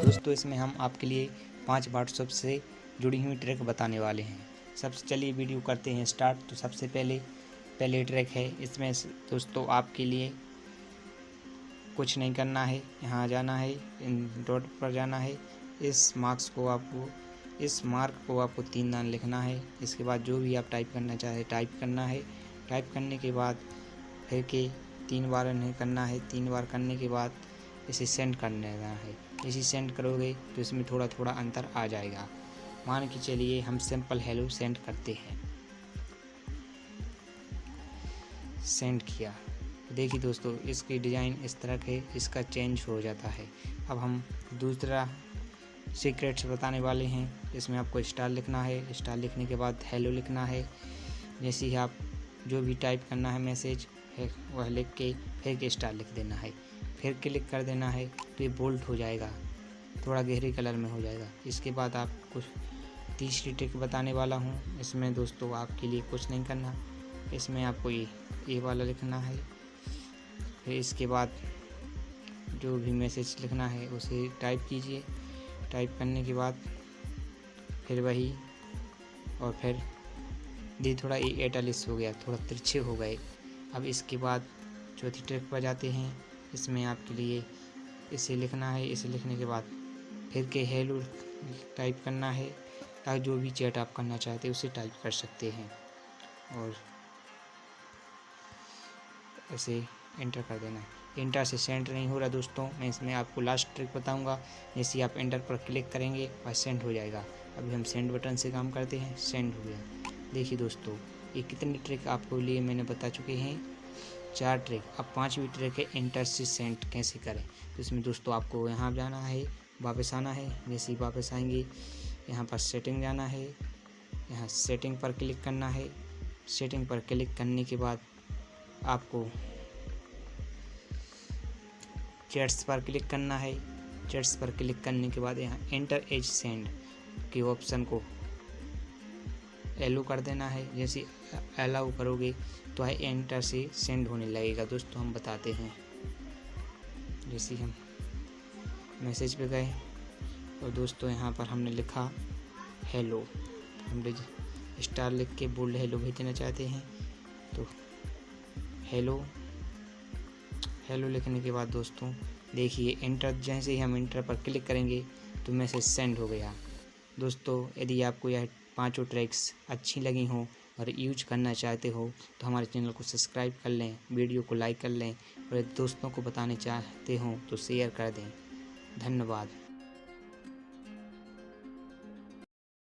दोस्तों, इसमें हम आपके लिए पाँच व्हाट्सएप से जुड़ी हुई ट्रैक बताने वाले हैं। सबसे चलिए वीडियो करते हैं स्टार्ट तो सबसे पहले पहले ट्रैक है। इसमें दोस्तों, आपके लिए कुछ नहीं करना है। यहाँ जाना है, इन डॉट पर जाना है। इस मार्क्स को आपको, इस मार्क को आपको तीन दान लिखना है। इसके बाद जो भी आप टाइप करना चाहे टाइप करना है। टाइप करने के बाद फिर के तीन बार नहीं करना है, तीन बार करने के बाद इसे सेंड कर देना है। इसे सेंड करोगे तो इसमें थोड़ा थोड़ा अंतर आ जाएगा। मान के चलिए हम सिंपल हेलो सेंड करते हैं। सेंड किया। देखिए दोस्तों, इसकी डिज़ाइन इस तरह के इसका चेंज हो जाता है। अब हम दूसरा सीक्रेट्स बताने वाले हैं। इसमें आपको स्टार लिखना है। स्टार लिखने के बाद हेलो लिखना है। जैसे ही आप जो भी टाइप करना है मैसेज वह लिख के, फिर के स्टार लिख देना है। फिर क्लिक कर देना है तो ये बोल्ट हो जाएगा। थोड़ा गहरे कलर में हो जाएगा। इसके बाद आप कुछ तीसरी ट्रिक बताने वाला हूँ। इसमें दोस्तों आपके लिए कुछ नहीं करना। इसमें आपको ये ये वाला लिखना है। फिर इसके बाद जो भी मैसेज लिखना है, उसे टाइप कीजिए। टाइप करने के बाद फिर वही, और फिर दी थोड़ा ये एटालिस हो गया, थोड़ा तिरछे हो गए। अब इसके बाद चौथी ट्रिक पर जाते हैं। इसमें आपके लिए इसे लिखना है। इसे लिखने के बाद फिर के हेलो टाइप करना है, ताकि जो भी चैट आप करना चाहते हैं, उसे टाइप कर सकते हैं। और ऐसे एंटर कर देना है। इंटर से सेंड नहीं हो रहा दोस्तों। मैं इसमें आपको लास्ट ट्रिक बताऊँगा। जैसे आप एंटर पर क्लिक करेंगे, वह सेंड हो जाएगा। अभी हम सेंड बटन से काम करते हैं। सेंड हो गया। देखिए दोस्तों, ये कितनी ट्रिक आपको लिए मैंने बता चुके हैं। चार ट्रिक, अब पाँचवीं ट्रिक है इंटर से सेंड कैसे करें? तो इसमें दोस्तों आपको यहाँ जाना है, वापस आना है, जैसे ही वापस आएँगे, यहाँ पर सेटिंग जाना है, यहाँ सेटिंग पर क्लिक करना है। सेटिंग पर क्लिक करने के बाद आपको चैट्स पर क्लिक करना है। चैट्स पर क्लिक करने के बाद यहाँ एंटर एज सेंड के ऑप्शन को एलो कर देना है। जैसे अलाउ करोगे तो है एंटर से सेंड होने लगेगा। दोस्तों, हम बताते हैं। जैसे हम मैसेज पे गए और दोस्तों, यहाँ पर हमने लिखा हेलो हमने स्टार लिख के बोल्ड हेलो भेजना चाहते हैं। तो हेलो हेलो लिखने के बाद दोस्तों, देखिए इंटर जैसे ही हम इंटर पर क्लिक करेंगे तो मैसेज सेंड हो गया। दोस्तों, यदि आपको यह पाँचों ट्रैक्स अच्छी लगी हों और यूज़ करना चाहते हो तो हमारे चैनल को सब्सक्राइब कर लें वीडियो को लाइक कर लें और दोस्तों को बताने चाहते हो तो शेयर कर दें। धन्यवाद।